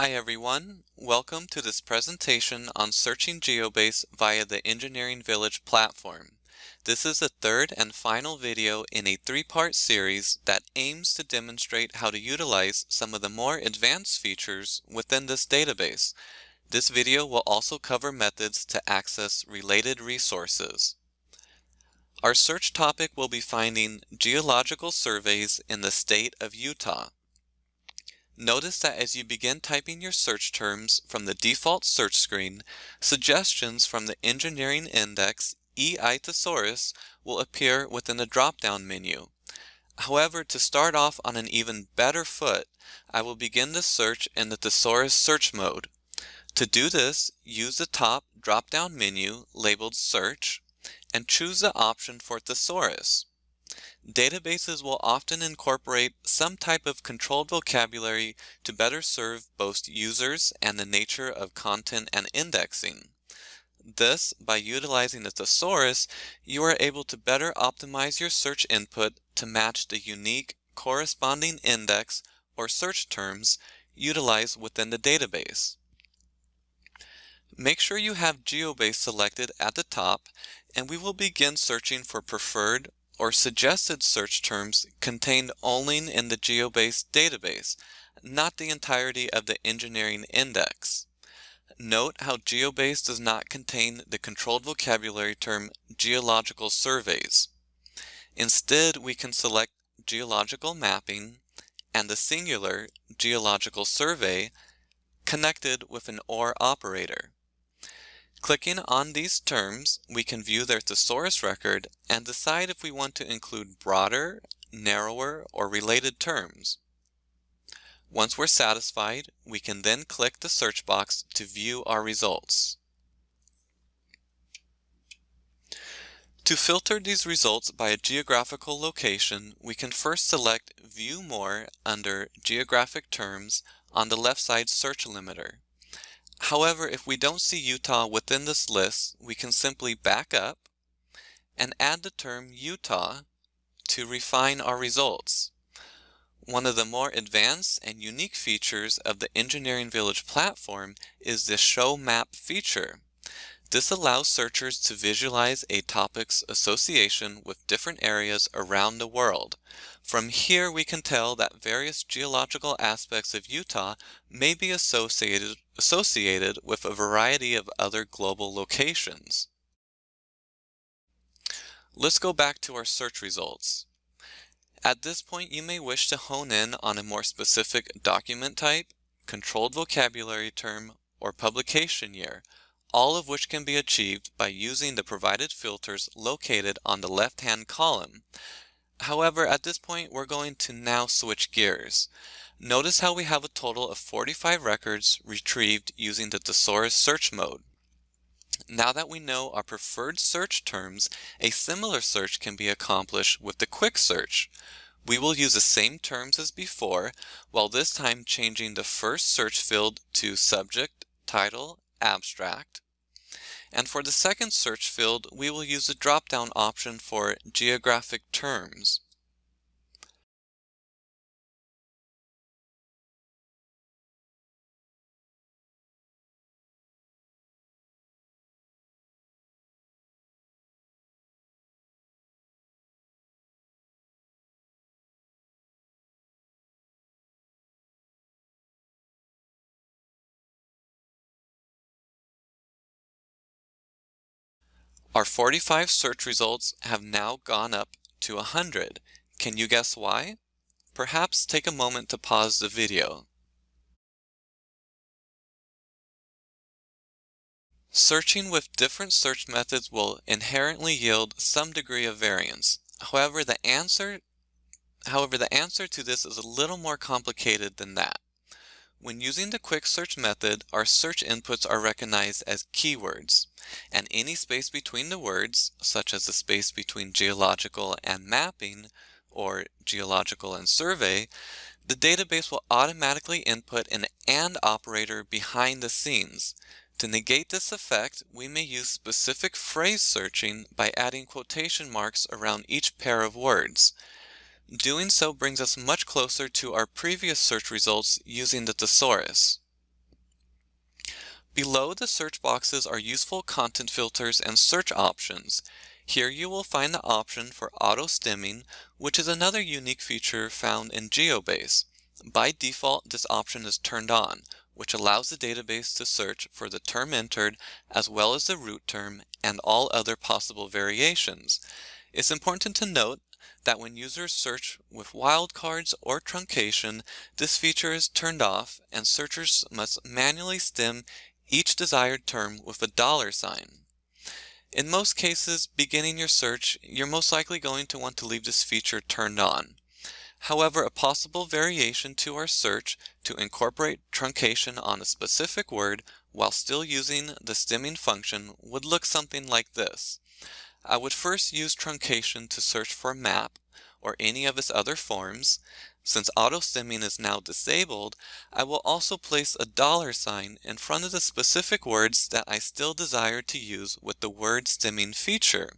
Hi everyone, welcome to this presentation on searching GeoBase via the Engineering Village platform. This is the third and final video in a three-part series that aims to demonstrate how to utilize some of the more advanced features within this database. This video will also cover methods to access related resources. Our search topic will be finding geological surveys in the state of Utah. Notice that as you begin typing your search terms from the default search screen, suggestions from the Engineering Index EI Thesaurus will appear within the drop-down menu. However, to start off on an even better foot, I will begin the search in the Thesaurus search mode. To do this, use the top drop-down menu labeled Search and choose the option for Thesaurus. Databases will often incorporate some type of controlled vocabulary to better serve both users and the nature of content and indexing. This, by utilizing the thesaurus, you are able to better optimize your search input to match the unique corresponding index or search terms utilized within the database. Make sure you have GeoBase selected at the top and we will begin searching for preferred or suggested search terms contained only in the GeoBase database, not the entirety of the engineering index. Note how GeoBase does not contain the controlled vocabulary term geological surveys. Instead, we can select geological mapping and the singular geological survey connected with an OR operator. Clicking on these terms, we can view their thesaurus record and decide if we want to include broader, narrower, or related terms. Once we're satisfied, we can then click the search box to view our results. To filter these results by a geographical location, we can first select View More under Geographic Terms on the left side search limiter. However, if we don't see Utah within this list, we can simply back up and add the term Utah to refine our results. One of the more advanced and unique features of the Engineering Village platform is the Show Map feature. This allows searchers to visualize a topic's association with different areas around the world. From here we can tell that various geological aspects of Utah may be associated, associated with a variety of other global locations. Let's go back to our search results. At this point you may wish to hone in on a more specific document type, controlled vocabulary term, or publication year, all of which can be achieved by using the provided filters located on the left-hand column. However, at this point, we're going to now switch gears. Notice how we have a total of 45 records retrieved using the thesaurus search mode. Now that we know our preferred search terms, a similar search can be accomplished with the quick search. We will use the same terms as before, while this time changing the first search field to subject, title, abstract. And for the second search field, we will use the drop-down option for geographic terms. Our 45 search results have now gone up to 100. Can you guess why? Perhaps take a moment to pause the video. Searching with different search methods will inherently yield some degree of variance. However, the answer However, the answer to this is a little more complicated than that. When using the quick search method, our search inputs are recognized as keywords, and any space between the words, such as the space between geological and mapping, or geological and survey, the database will automatically input an AND operator behind the scenes. To negate this effect, we may use specific phrase searching by adding quotation marks around each pair of words. Doing so brings us much closer to our previous search results using the thesaurus. Below the search boxes are useful content filters and search options. Here you will find the option for auto-stemming, which is another unique feature found in GeoBase. By default, this option is turned on, which allows the database to search for the term entered as well as the root term and all other possible variations. It's important to note that when users search with wildcards or truncation, this feature is turned off and searchers must manually stem each desired term with a dollar sign. In most cases, beginning your search, you're most likely going to want to leave this feature turned on. However, a possible variation to our search to incorporate truncation on a specific word while still using the stemming function would look something like this. I would first use truncation to search for map or any of its other forms. Since auto-stemming is now disabled, I will also place a dollar sign in front of the specific words that I still desire to use with the word stemming feature.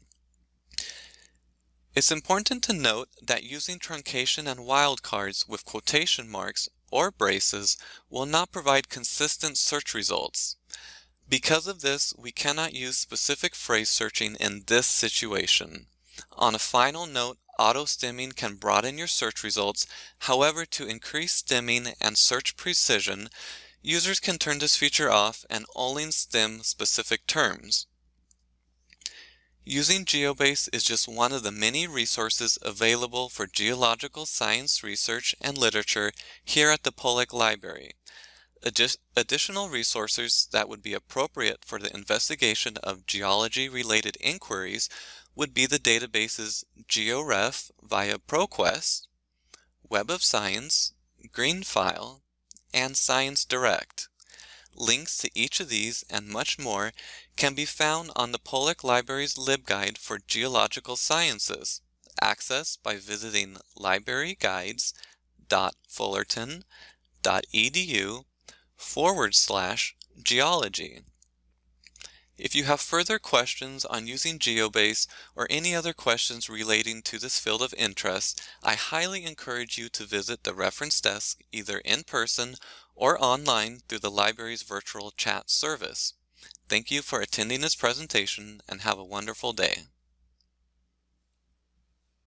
It's important to note that using truncation and wildcards with quotation marks or braces will not provide consistent search results. Because of this, we cannot use specific phrase searching in this situation. On a final note, auto-stemming can broaden your search results. However, to increase stemming and search precision, users can turn this feature off and only stem specific terms. Using GeoBase is just one of the many resources available for geological science research and literature here at the Pollak Library. Addi additional resources that would be appropriate for the investigation of geology-related inquiries would be the databases GeoRef via ProQuest, Web of Science, GreenFile, and ScienceDirect. Links to each of these and much more can be found on the Pollak Library's LibGuide for Geological Sciences, accessed by visiting libraryguides.fullerton.edu forward slash geology. If you have further questions on using GeoBase or any other questions relating to this field of interest, I highly encourage you to visit the reference desk either in person or online through the library's virtual chat service. Thank you for attending this presentation and have a wonderful day.